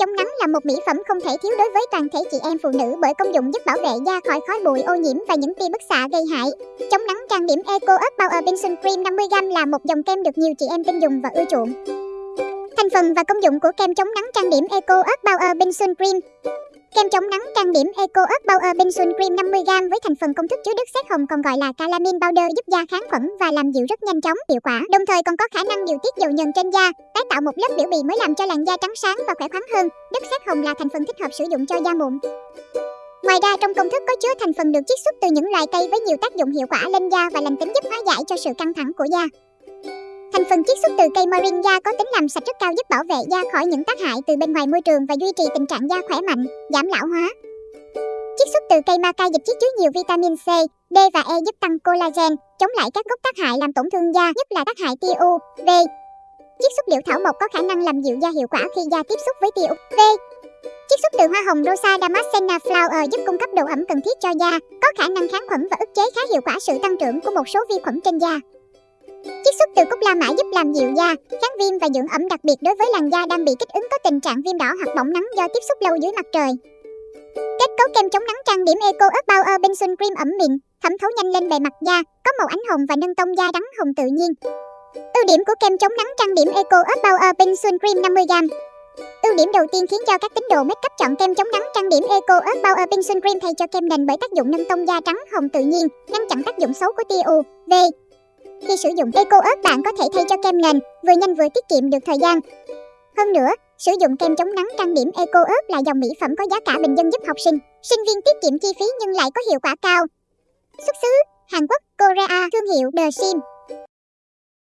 chống nắng là một mỹ phẩm không thể thiếu đối với toàn thể chị em phụ nữ bởi công dụng giúp bảo vệ da khỏi khói bụi, ô nhiễm và những tia bức xạ gây hại. Chống nắng trang điểm Eco Up Power Benson Cream 50g là một dòng kem được nhiều chị em tin dùng và ưa chuộng. Thành phần và công dụng của kem chống nắng trang điểm Eco Up Power Benson Cream Kem chống nắng trang điểm Eco Earth Power Benson Cream 50g với thành phần công thức chứa đất sét hồng còn gọi là calamine powder giúp da kháng khuẩn và làm dịu rất nhanh chóng, hiệu quả. Đồng thời còn có khả năng điều tiết dầu nhờn trên da, tái tạo một lớp biểu bì mới làm cho làn da trắng sáng và khỏe khoắn hơn. Đất sét hồng là thành phần thích hợp sử dụng cho da mụn. Ngoài ra trong công thức có chứa thành phần được chiết xuất từ những loài cây với nhiều tác dụng hiệu quả lên da và lành tính giúp hóa giải cho sự căng thẳng của da. Thành phần chiết xuất từ cây moringa có tính làm sạch rất cao giúp bảo vệ da khỏi những tác hại từ bên ngoài môi trường và duy trì tình trạng da khỏe mạnh, giảm lão hóa. Chiết xuất từ cây maca dịch chiết chứa nhiều vitamin C, D và E giúp tăng collagen, chống lại các gốc tác hại làm tổn thương da, nhất là tác hại tia UV. Chiết xuất liệu thảo mộc có khả năng làm dịu da hiệu quả khi da tiếp xúc với tia UV. Chiết xuất từ hoa hồng Rosa Damascena Flower giúp cung cấp độ ẩm cần thiết cho da, có khả năng kháng khuẩn và ức chế khá hiệu quả sự tăng trưởng của một số vi khuẩn trên da. Xuất từ cúc la mã giúp làm dịu da, kháng viêm và dưỡng ẩm đặc biệt đối với làn da đang bị kích ứng có tình trạng viêm đỏ hoặc bỏng nắng do tiếp xúc lâu dưới mặt trời. Kết cấu kem chống nắng trang điểm Eco Earth Power Benson Cream ẩm mịn, thẩm thấu nhanh lên bề mặt da, có màu ánh hồng và nâng tông da trắng hồng tự nhiên. Ưu điểm của kem chống nắng trang điểm Eco Earth Power Benson Cream 50g. Ưu điểm đầu tiên khiến cho các tín đồ make up chọn kem chống nắng trang điểm Eco Earth Power Benson Cream thay cho kem nền bởi tác dụng nâng tông da trắng hồng tự nhiên, ngăn chặn tác dụng xấu của tia UV, khi sử dụng Eco Earth bạn có thể thay cho kem nền, vừa nhanh vừa tiết kiệm được thời gian. Hơn nữa, sử dụng kem chống nắng trang điểm Eco Earth là dòng mỹ phẩm có giá cả bình dân giúp học sinh, sinh viên tiết kiệm chi phí nhưng lại có hiệu quả cao. Xuất xứ Hàn Quốc, Korea, thương hiệu The Sim.